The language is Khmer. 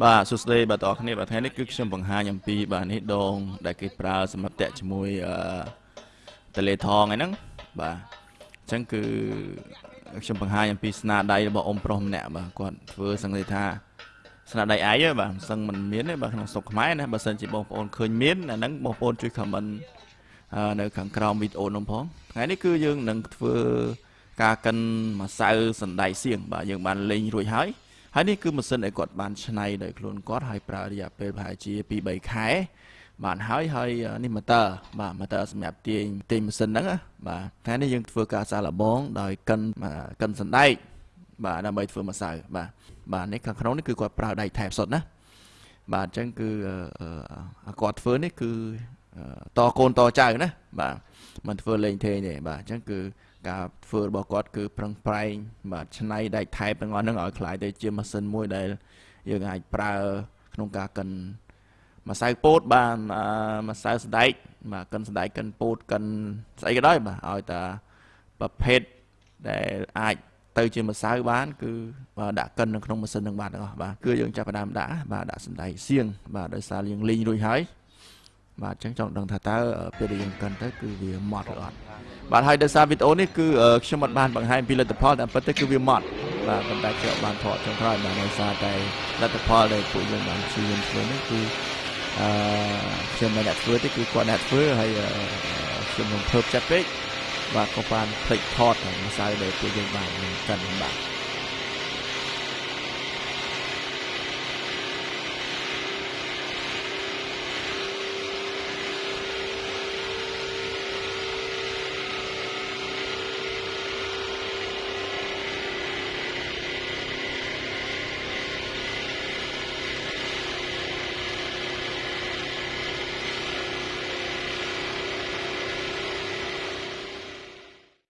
បាទសួស្តីបាទបងប្អូនគ្នាបាទថ្ងៃនេះគឺខ្ញុំបង្ហាញអំពីបាទនេះដង ដែលគេប្រើសម្រាប់តាក់ជាមួយអឺតលេថងហ្នឹងបាទអញ្ចឹងគឺខ្ញុំបង្ហាញអំពីស្នាដៃរបស់អ៊ំប្រុសម្នាក់បាទគាត់ធ្វើសង្កេតថាស្នាដៃឯងបាទមិនសឹងមិនមានទេបាទក្នុងស្រុកខ្មែរណាបើសិនជាបងប្អូនឃើញមានអាហ្នឹងបងប្អូនជួយ comment នៅខាងក្រោមវីដេអូនោះផងថ្ងៃនេះគឺយើងនឹងធ្វើការកិនម្សៅសណ្ដែកសៀងបាទយើងបានលេងរួចហើយ ហើយនេះគឺម៉ាស៊ីនដែលគាត់បានច្នៃដោយខ្លួនគាត់ហើយប្រើរយៈពេលប្រហែលជា2 3ខែបានហើយហើយនេះម៉ូទ័របាទម៉ូទ័រសម្រាប់ទាញទាញម៉ាស៊ីនហ្នឹងបាទថ្ងៃនេះយើងធ្វើការសាឡបងដោយកិនកិនសណ្ដែកបាទដើម្បីធ្វើម្សៅបាទបាទនេះខាងក្នុងនេះគឺគាត់ប្រើដៃថែបសុទ្ធណាបាទអញ្ចឹងគឺគាត់ធ្វើនេះគឺតកូនតចៅណាបាទមិនធ្វើលេងទេទេបាទអញ្ចឹងគឺ ការធ្វើរបស់គាត់គឺប្រឹងប្រែងបាទឆ្នៃដែកថែបទាំងអស់ហ្នឹងឲ្យคล้ายទៅជាម៉ាស៊ីនមួយដែលយើងអាចប្រើក្នុងការកិនម្សៅពោតបានម្សៅសណ្ដែកបាទកិនសណ្ដែកកិនពោតកិនស្អីក៏ដោយបាទឲ្យតាប្រភេទដែលអាចទៅជាម្សៅបាន គឺដាក់កិននៅក្នុងម៉ាស៊ីននឹងបានទាំងអស់បាទគឺយើងចាប់ផ្ដើមដាក់បាទដាក់សណ្ដែកសៀងបាទដោយសារយើងលីងរួចហើយ បាទអញ្ចឹងចង់ដឹងថាតើពេលដែលយើងកិនទៅគឺវាម៉ត់ឬអត់បាទហើយដោយសារវីដេអូនេះគឺខ្ញុំអត់បានបង្ហាញពីលទ្ធផលតែពិតទៅគឺវាម៉ត់បាទប៉ុន្តែខ្ញុំបានថតចុងក្រោយបាទដោយសារតែលទ្ធផលដែលពួកយើងបានព្យាយាមធ្វើនេះគឺអឺខ្ញុំមិនអ្នកធ្វើទេគឺគាត់អ្នកធ្វើហើយខ្ញុំមិនភើបចិត្តពេកបាទក៏បានភ្លេចថតម្សៅដែលពួកយើងបានកាន់បាទ